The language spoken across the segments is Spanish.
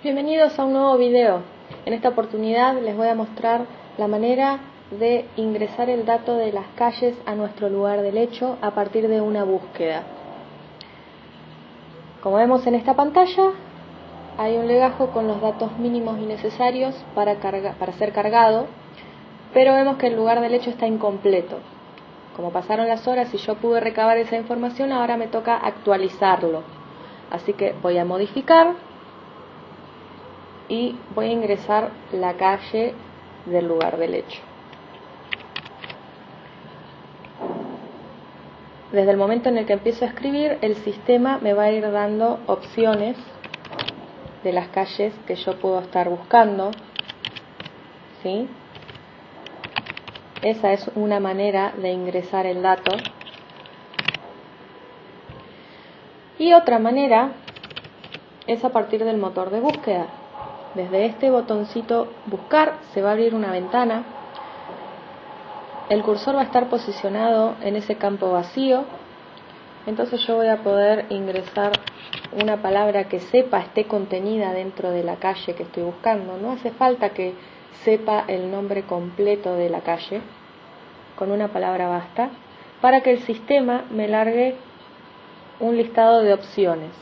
Bienvenidos a un nuevo video. En esta oportunidad les voy a mostrar la manera de ingresar el dato de las calles a nuestro lugar del hecho a partir de una búsqueda. Como vemos en esta pantalla, hay un legajo con los datos mínimos y necesarios para, ser cargado, pero vemos que el lugar del hecho está incompleto. Como pasaron las horas y yo pude recabar esa información, ahora me toca actualizarlo. Así que voy a modificar y voy a ingresar la calle del lugar del hecho. Desde el momento en el que empiezo a escribir, el sistema me va a ir dando opciones de las calles que yo puedo estar buscando. ¿Sí? Esa es una manera de ingresar el dato. Y otra manera es a partir del motor de búsqueda. Desde este botoncito buscar se va a abrir una ventana. El cursor va a estar posicionado en ese campo vacío. Entonces yo voy a poder ingresar una palabra que sepa esté contenida dentro de la calle que estoy buscando. No hace falta que sepa el nombre completo de la calle. Con una palabra basta para que el sistema me largue un listado de opciones.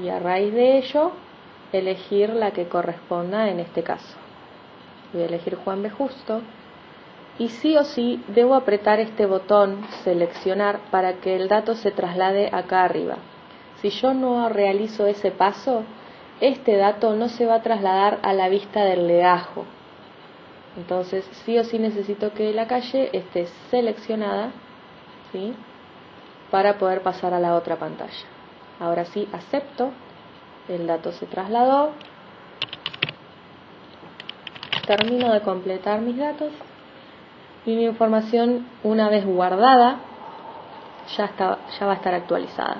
Y a raíz de ello elegir la que corresponda en este caso. Voy a elegir Juan B. Justo y sí o sí debo apretar este botón seleccionar para que el dato se traslade acá arriba. Si yo no realizo ese paso, este dato no se va a trasladar a la vista del legajo. Entonces sí o sí necesito que la calle esté seleccionada ¿sí? para poder pasar a la otra pantalla. Ahora sí acepto el dato se trasladó, termino de completar mis datos y mi información una vez guardada ya, está, ya va a estar actualizada.